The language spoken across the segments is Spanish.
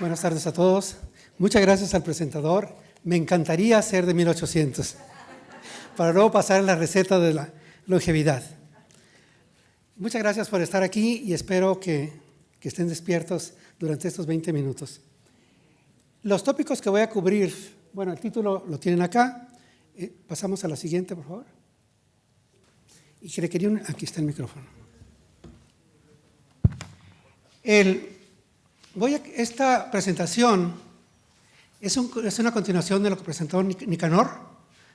Buenas tardes a todos. Muchas gracias al presentador. Me encantaría ser de 1800 para luego pasar la receta de la longevidad. Muchas gracias por estar aquí y espero que, estén despiertos durante estos 20 minutos. Los tópicos que voy a cubrir, bueno, el título lo tienen acá. Eh, pasamos a la siguiente, por favor. Y que quería un, aquí está el micrófono. El, voy a, esta presentación es, un, es, una continuación de lo que presentó Nicanor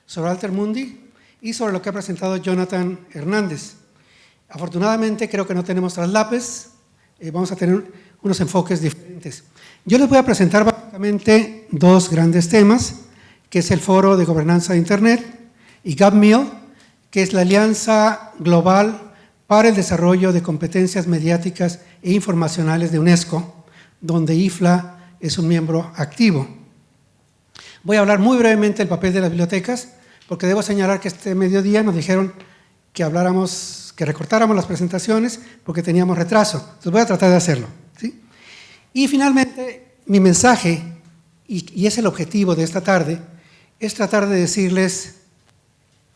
sobre Alter Mundi y sobre lo que ha presentado Jonathan Hernández. Afortunadamente creo que no tenemos traslapes, eh, vamos a tener unos enfoques diferentes. Yo les voy a presentar básicamente dos grandes temas, que es el Foro de Gobernanza de Internet y GovMill, que es la Alianza Global para el Desarrollo de Competencias Mediáticas e Informacionales de UNESCO, donde IFLA es un miembro activo. Voy a hablar muy brevemente del papel de las bibliotecas, porque debo señalar que este mediodía nos dijeron que habláramos, que recortáramos las presentaciones porque teníamos retraso. Entonces voy a tratar de hacerlo. Y finalmente, mi mensaje, y es el objetivo de esta tarde, es tratar de decirles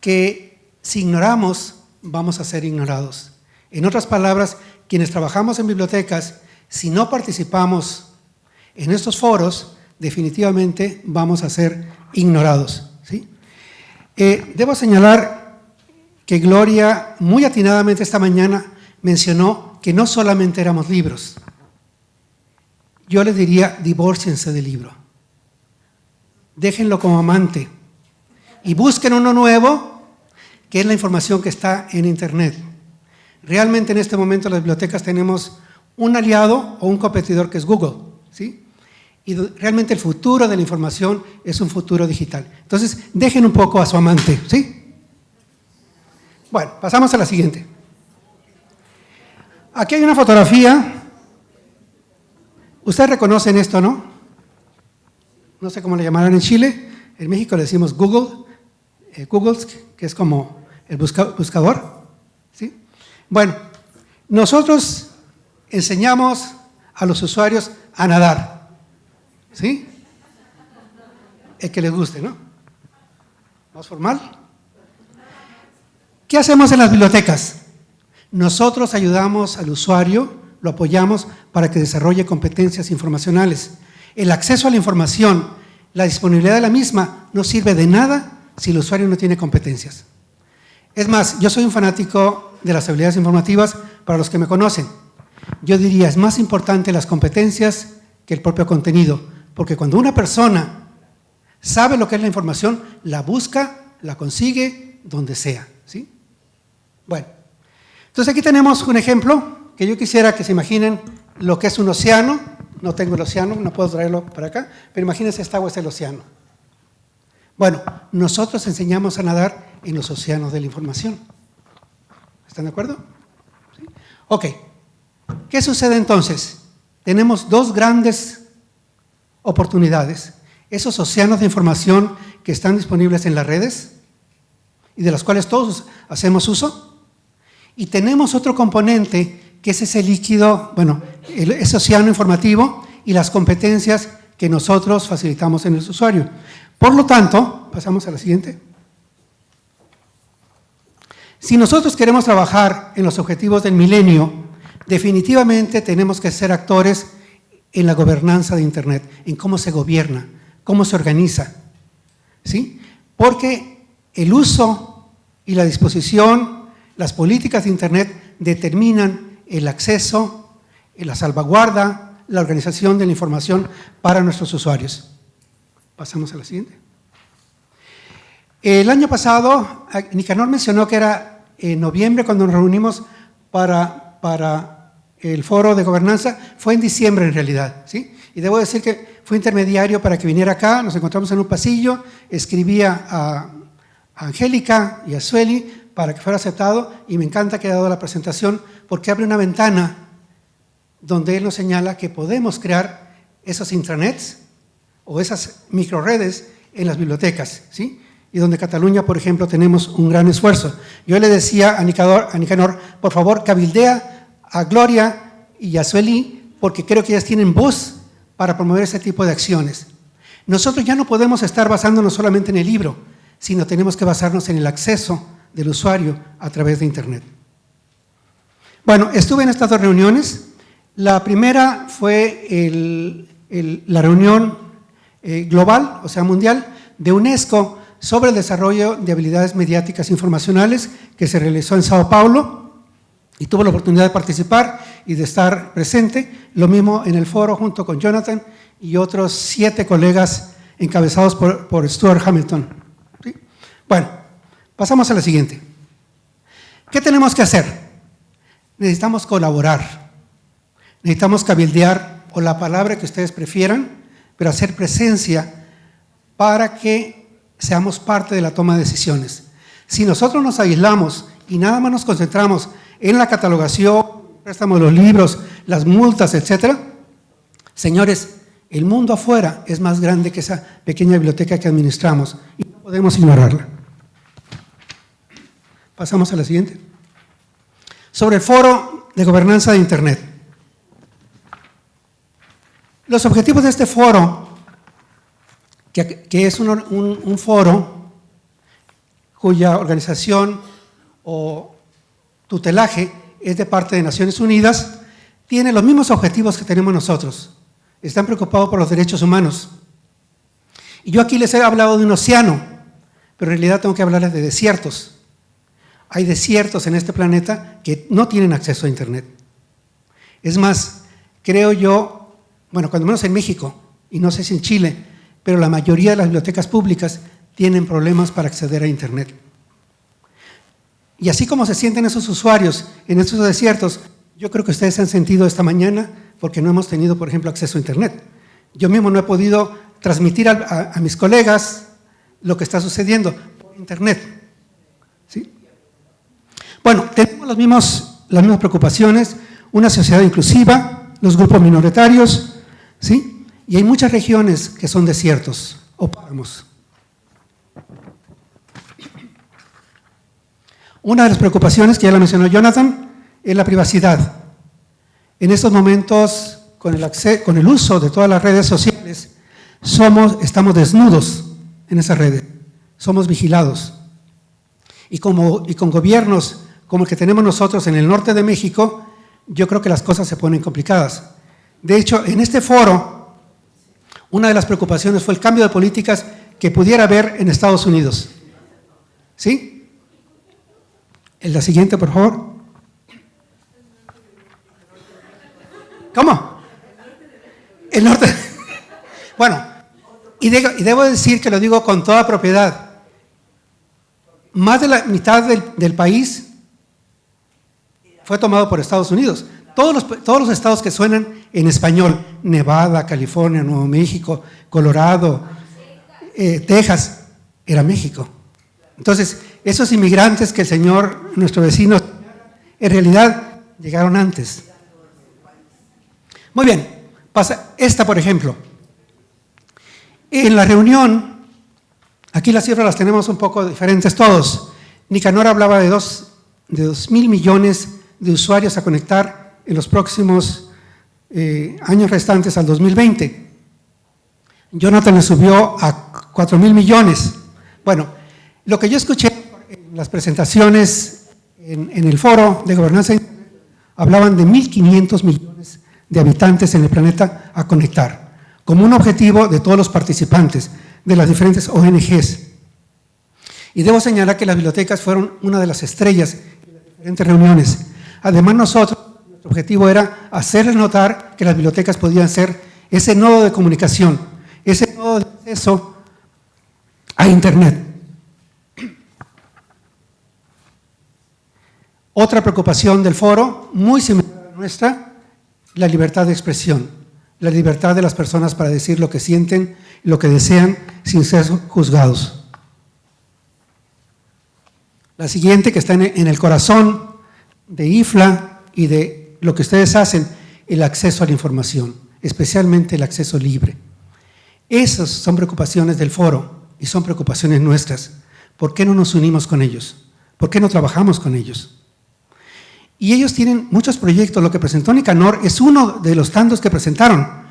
que si ignoramos, vamos a ser ignorados. En otras palabras, quienes trabajamos en bibliotecas, si no participamos en estos foros, definitivamente vamos a ser ignorados. ¿sí? Eh, debo señalar que Gloria, muy atinadamente esta mañana, mencionó que no solamente éramos libros. Yo les diría, divórciense del libro. Déjenlo como amante y busquen uno nuevo, que es la información que está en Internet. Realmente en este momento las bibliotecas tenemos un aliado o un competidor que es Google, ¿sí? Y realmente el futuro de la información es un futuro digital. Entonces, dejen un poco a su amante, ¿sí? Bueno, pasamos a la siguiente. Aquí hay una fotografía. Ustedes reconocen esto, ¿no? No sé cómo le llamarán en Chile. En México le decimos Google, eh, Google, que es como el buscador. ¿sí? Bueno, nosotros enseñamos a los usuarios a nadar. ¿Sí? El que les guste, ¿no? ¿Más formal? ¿Qué hacemos en las bibliotecas? Nosotros ayudamos al usuario, lo apoyamos para que desarrolle competencias informacionales. El acceso a la información, la disponibilidad de la misma, no sirve de nada si el usuario no tiene competencias. Es más, yo soy un fanático de las habilidades informativas para los que me conocen. Yo diría, es más importante las competencias que el propio contenido, porque cuando una persona sabe lo que es la información, la busca, la consigue donde sea. ¿sí? Bueno, entonces aquí tenemos un ejemplo que yo quisiera que se imaginen lo que es un océano. No tengo el océano, no puedo traerlo para acá, pero imagínense esta agua es el océano. Bueno, nosotros enseñamos a nadar en los océanos de la información. ¿Están de acuerdo? ¿Sí? Ok. ¿Qué sucede entonces? Tenemos dos grandes oportunidades, esos océanos de información que están disponibles en las redes y de las cuales todos hacemos uso. Y tenemos otro componente que es ese líquido, bueno, ese océano informativo y las competencias que nosotros facilitamos en el usuario. Por lo tanto, pasamos a la siguiente. Si nosotros queremos trabajar en los objetivos del milenio, definitivamente tenemos que ser actores en la gobernanza de Internet, en cómo se gobierna, cómo se organiza. ¿sí? Porque el uso y la disposición, las políticas de Internet determinan el acceso, la salvaguarda, la organización de la información para nuestros usuarios. Pasamos a la siguiente. El año pasado, Nicanor mencionó que era en noviembre cuando nos reunimos para, para el foro de gobernanza fue en diciembre en realidad, ¿sí? Y debo decir que fue intermediario para que viniera acá, nos encontramos en un pasillo, escribía a, Angélica y a Sueli para que fuera aceptado y me encanta que haya dado la presentación porque abre una ventana donde él nos señala que podemos crear esos intranets o esas microredes en las bibliotecas, ¿sí? Y donde Cataluña, por ejemplo, tenemos un gran esfuerzo. Yo le decía a Nicanor, a Nicanor por favor, cabildea a Gloria y a Sueli, porque creo que ellas tienen voz para promover ese tipo de acciones. Nosotros ya no podemos estar basándonos solamente en el libro, sino tenemos que basarnos en el acceso del usuario a través de Internet. Bueno, estuve en estas dos reuniones. La primera fue la reunión eh, global, o sea, mundial, de UNESCO sobre el desarrollo de habilidades mediáticas informacionales que se realizó en Sao Paulo y tuve la oportunidad de participar y de estar presente, lo mismo en el foro junto con Jonathan y otros siete colegas encabezados por, Stuart Hamilton. Bueno, pasamos a la siguiente. ¿Qué tenemos que hacer? Necesitamos colaborar, necesitamos cabildear, o la palabra que ustedes prefieran, pero hacer presencia para que seamos parte de la toma de decisiones. Si nosotros nos aislamos y nada más nos concentramos en la catalogación, préstamo de los libros, las multas, etcétera, señores, el mundo afuera es más grande que esa pequeña biblioteca que administramos y no podemos ignorarla. Pasamos a la siguiente. Sobre el foro de gobernanza de Internet. Los objetivos de este foro que, es un, foro cuya organización o tutelaje es de parte de Naciones Unidas, tiene los mismos objetivos que tenemos nosotros. Están preocupados por los derechos humanos. Y yo aquí les he hablado de un océano, pero en realidad tengo que hablarles de desiertos. Hay desiertos en este planeta que no tienen acceso a Internet. Es más, creo yo, bueno, cuando menos en México, y no sé si en Chile, pero la mayoría de las bibliotecas públicas tienen problemas para acceder a Internet. Y así como se sienten esos usuarios en estos desiertos, yo creo que ustedes se han sentido esta mañana porque no hemos tenido, por ejemplo, acceso a Internet. Yo mismo no he podido transmitir a, mis colegas lo que está sucediendo por Internet. ¿Sí? Bueno, tenemos los mismos, las mismas preocupaciones, una sociedad inclusiva, los grupos minoritarios, ¿sí? Y hay muchas regiones que son desiertos o páramos. Una de las preocupaciones que ya la mencionó Jonathan es la privacidad. En estos momentos, con el, con el uso de todas las redes sociales, estamos desnudos en esas redes, somos vigilados. Y, y con gobiernos como el que tenemos nosotros en el norte de México, yo creo que las cosas se ponen complicadas. De hecho, en este foro una de las preocupaciones fue el cambio de políticas que pudiera haber en Estados Unidos. ¿Sí? En la siguiente, por favor. ¿Cómo? El norte. Bueno, y, debo decir que lo digo con toda propiedad. Más de la mitad del país fue tomado por Estados Unidos. Todos los, todos los estados que suenan en español, Nevada, California, Nuevo México, Colorado, eh, Texas, era México. Entonces, esos inmigrantes que el Señor, nuestro vecino, en realidad llegaron antes. Muy bien, pasa esta por ejemplo. En la reunión, aquí las cifras las tenemos un poco diferentes todos. Nicanor hablaba de dos, de dos mil millones de usuarios a conectar en los próximos eh, años restantes al 2020. Jonathan le subió a 4 mil millones. Bueno, lo que yo escuché en las presentaciones en, el foro de gobernanza hablaban de 1.500 millones de habitantes en el planeta a conectar, como un objetivo de todos los participantes de las diferentes ONGs. Y debo señalar que las bibliotecas fueron una de las estrellas en las diferentes reuniones. Además nosotros nuestro objetivo era hacerles notar que las bibliotecas podían ser ese nodo de comunicación, ese nodo de acceso a Internet. Otra preocupación del foro, muy similar a nuestra, la libertad de expresión, la libertad de las personas para decir lo que sienten, lo que desean, sin ser juzgados. La siguiente, que está en el corazón de IFLA y de lo que ustedes hacen, el acceso a la información, especialmente el acceso libre. Esas son preocupaciones del foro y son preocupaciones nuestras. ¿Por qué no nos unimos con ellos? ¿Por qué no trabajamos con ellos? Y ellos tienen muchos proyectos. Lo que presentó Nicanor es uno de los tantos que presentaron.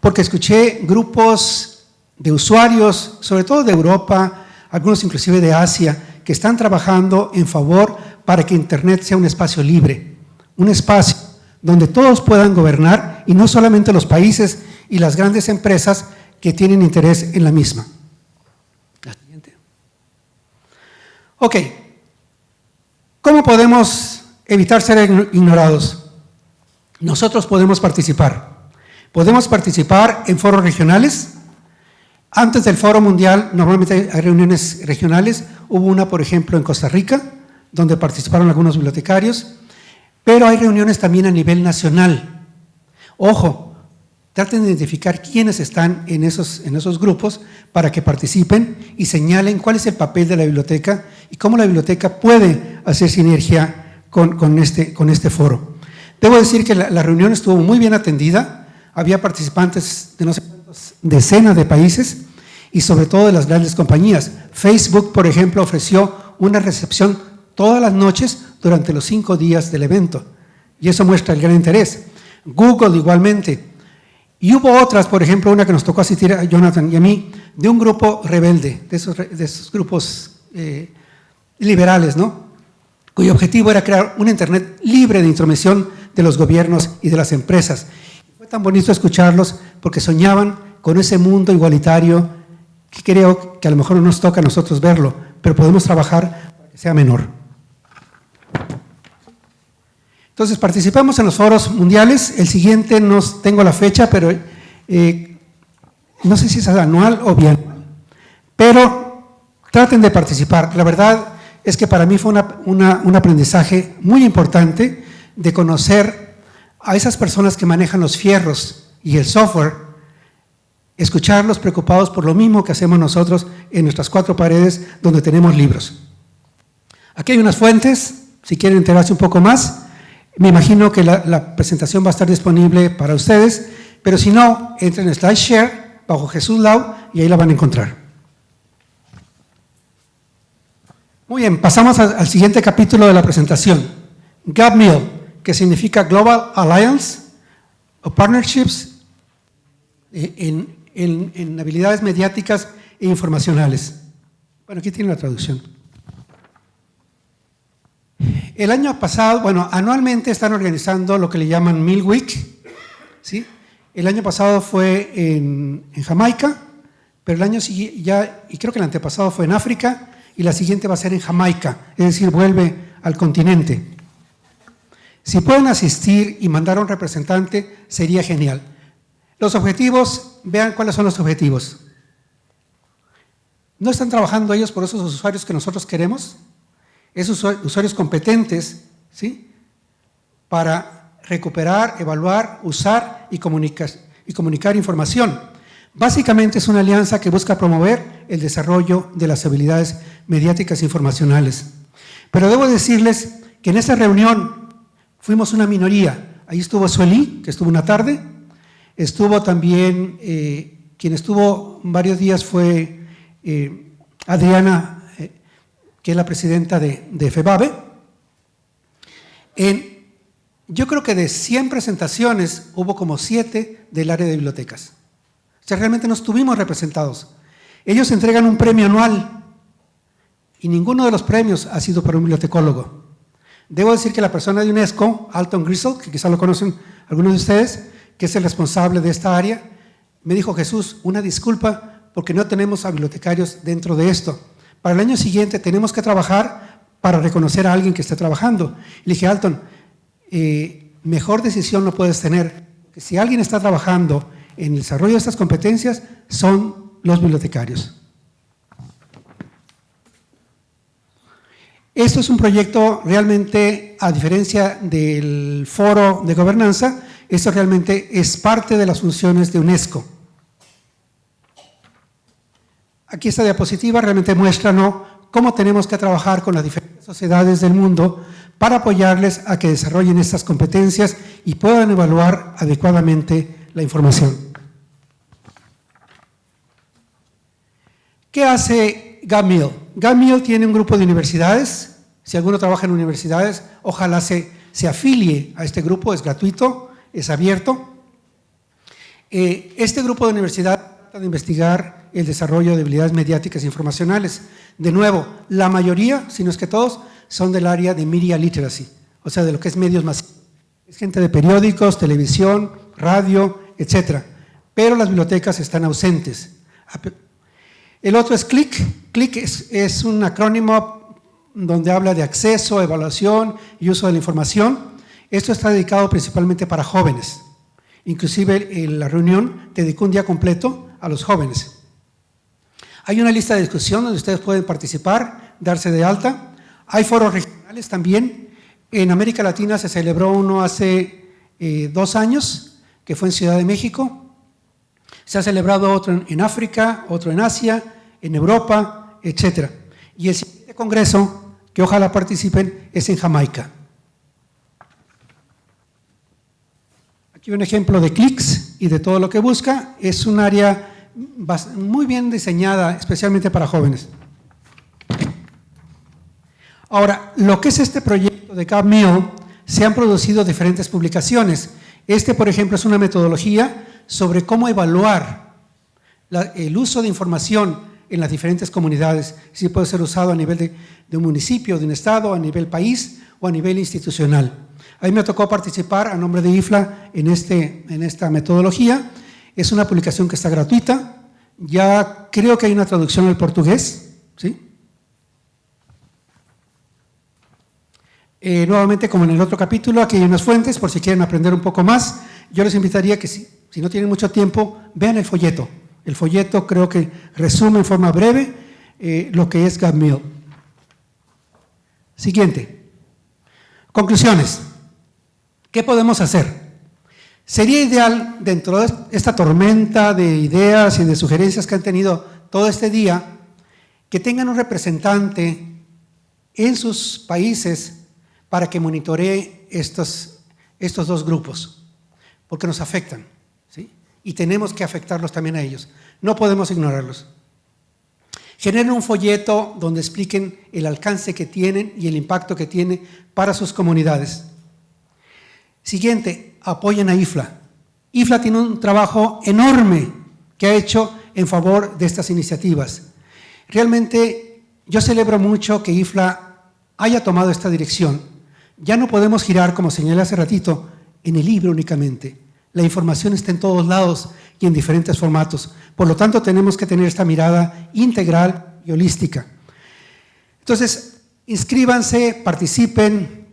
porque escuché grupos de usuarios, sobre todo de Europa, algunos inclusive de Asia, que están trabajando en favor para que Internet sea un espacio libre, un espacio donde todos puedan gobernar y no solamente los países y las grandes empresas que tienen interés en la misma. La siguiente. Ok, ¿cómo podemos evitar ser ignorados? Nosotros podemos participar. Podemos participar en foros regionales. Antes del foro mundial, normalmente hay reuniones regionales. Hubo una, por ejemplo, en Costa Rica, donde participaron algunos bibliotecarios. Pero hay reuniones también a nivel nacional. Ojo, traten de identificar quiénes están en esos, en esos grupos para que participen y señalen cuál es el papel de la biblioteca y cómo la biblioteca puede hacer sinergia con, este, con este foro. Debo decir que la, reunión estuvo muy bien atendida, había participantes de no sé cuántas decenas de países y sobre todo de las grandes compañías. Facebook, por ejemplo, ofreció una recepción todas las noches durante los cinco días del evento y eso muestra el gran interés. Google igualmente. Y hubo otras, por ejemplo, una que nos tocó asistir a Jonathan y a mí, de un grupo rebelde, de esos, de esos grupos eh, liberales, ¿no? Cuyo objetivo era crear un Internet libre de intromisión de los gobiernos y de las empresas. Fue tan bonito escucharlos porque soñaban con ese mundo igualitario que creo que a lo mejor no nos toca a nosotros verlo, pero podemos trabajar para que sea menor. Entonces, participamos en los foros mundiales. El siguiente no tengo la fecha, pero eh, no sé si es anual o bien. Pero traten de participar. La verdad es que para mí fue un aprendizaje muy importante de conocer a esas personas que manejan los fierros y el software, escucharlos preocupados por lo mismo que hacemos nosotros en nuestras cuatro paredes donde tenemos libros. Aquí hay unas fuentes, si quieren enterarse un poco más, me imagino que la, presentación va a estar disponible para ustedes, pero si no, entren en SlideShare bajo Jesús Lau y ahí la van a encontrar. Muy bien, pasamos al, siguiente capítulo de la presentación. GapMill que significa Global Alliance o Partnerships en, en habilidades mediáticas e informacionales. Bueno, aquí tiene la traducción. El año pasado, bueno, anualmente están organizando lo que le llaman Mill Week, ¿sí? El año pasado fue en, en Jamaica, pero el año siguiente, ya, y creo que el antepasado fue en África, y la siguiente va a ser en Jamaica, es decir, vuelve al continente. Si pueden asistir y mandar a un representante, sería genial. Los objetivos, vean cuáles son los objetivos. ¿No están trabajando ellos por esos usuarios que nosotros queremos? Esos usuarios competentes, ¿sí? Para recuperar, evaluar, usar y comunicar, y comunicar información. Básicamente es una alianza que busca promover el desarrollo de las habilidades mediáticas e informacionales. Pero debo decirles que en esa reunión fuimos una minoría. Ahí estuvo Sueli, que estuvo una tarde, estuvo también, eh, quien estuvo varios días fue eh, Adriana, eh, que es la presidenta de, de FEBABE. Yo creo que de 100 presentaciones hubo como 7 del área de bibliotecas. Sea, realmente no estuvimos representados. Ellos entregan un premio anual y ninguno de los premios ha sido para un bibliotecólogo. Debo decir que la persona de UNESCO, Alton Grisel, que quizá lo conocen algunos de ustedes, que es el responsable de esta área, me dijo, Jesús, una disculpa porque no tenemos a bibliotecarios dentro de esto. Para el año siguiente tenemos que trabajar para reconocer a alguien que esté trabajando. le dije, Alton, eh, mejor decisión no puedes tener. Que si alguien está trabajando en el desarrollo de estas competencias, son los bibliotecarios. Esto es un proyecto realmente, a diferencia del foro de gobernanza, esto realmente es parte de las funciones de UNESCO. Aquí esta diapositiva realmente muestra cómo tenemos que trabajar con las diferentes sociedades del mundo para apoyarles a que desarrollen estas competencias y puedan evaluar adecuadamente la información. ¿Qué hace GAMIL? GAMIL tiene un grupo de universidades, si alguno trabaja en universidades, ojalá se, se afilie a este grupo, es gratuito, es abierto. Eh, este grupo de universidad trata de investigar el desarrollo de habilidades mediáticas e informacionales. De nuevo, la mayoría, si no es que todos, son del área de media literacy, o sea, de lo que es medios masivos. Es gente de periódicos, televisión, radio, etcétera. Pero las bibliotecas están ausentes. El otro es CLIC. CLIC es, un acrónimo donde habla de acceso, evaluación y uso de la información. Esto está dedicado principalmente para jóvenes. Inclusive en la reunión dedicó un día completo a los jóvenes. Hay una lista de discusión donde ustedes pueden participar, darse de alta. Hay foros regionales también. En América Latina se celebró uno hace eh, dos años, que fue en Ciudad de México, se ha celebrado otro en África, otro en Asia, en Europa, etc. Y el siguiente congreso, que ojalá participen, es en Jamaica. Aquí un ejemplo de clics y de todo lo que busca. Es un área muy bien diseñada, especialmente para jóvenes. Ahora, lo que es este proyecto de CapMeal, se han producido diferentes publicaciones. Este, por ejemplo, es una metodología sobre cómo evaluar el uso de información en las diferentes comunidades, si puede ser usado a nivel de, un municipio, de un estado, a nivel país o a nivel institucional. A mí me tocó participar a nombre de IFLA en, este, en esta metodología. Es una publicación que está gratuita. Ya creo que hay una traducción al portugués. ¿sí? Eh, nuevamente, como en el otro capítulo, aquí hay unas fuentes por si quieren aprender un poco más. Yo les invitaría que si no tienen mucho tiempo, vean el folleto. El folleto creo que resume en forma breve eh, lo que es GovMill. Siguiente. Conclusiones. ¿Qué podemos hacer? Sería ideal, dentro de esta tormenta de ideas y de sugerencias que han tenido todo este día, que tengan un representante en sus países para que monitoree estos, estos dos grupos, porque nos afectan y tenemos que afectarlos también a ellos. No podemos ignorarlos. Generen un folleto donde expliquen el alcance que tienen y el impacto que tiene para sus comunidades. Siguiente, apoyen a IFLA. IFLA tiene un trabajo enorme que ha hecho en favor de estas iniciativas. Realmente yo celebro mucho que IFLA haya tomado esta dirección. Ya no podemos girar, como señalé hace ratito, en el libro únicamente. La información está en todos lados y en diferentes formatos. Por lo tanto, tenemos que tener esta mirada integral y holística. Entonces, inscríbanse, participen,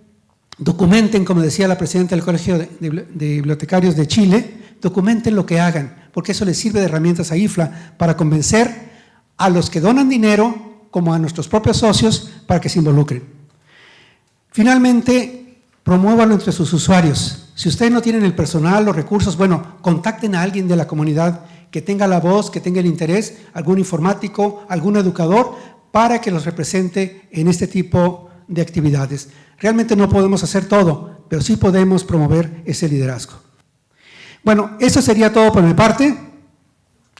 documenten, como decía la presidenta del Colegio de, Bibliotecarios de Chile, documenten lo que hagan, porque eso les sirve de herramientas a IFLA para convencer a los que donan dinero como a nuestros propios socios para que se involucren. Finalmente, promuévanlo entre sus usuarios. Si ustedes no tienen el personal, los recursos, bueno, contacten a alguien de la comunidad que tenga la voz, que tenga el interés, algún informático, algún educador, para que los represente en este tipo de actividades. Realmente no podemos hacer todo, pero sí podemos promover ese liderazgo. Bueno, eso sería todo por mi parte.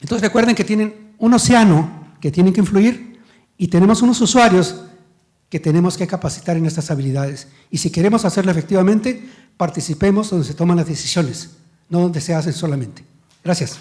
Entonces recuerden que tienen un océano que tienen que influir y tenemos unos usuarios que tenemos que capacitar en estas habilidades. Y si queremos hacerlo efectivamente, participemos donde se toman las decisiones, no donde se hacen solamente. Gracias.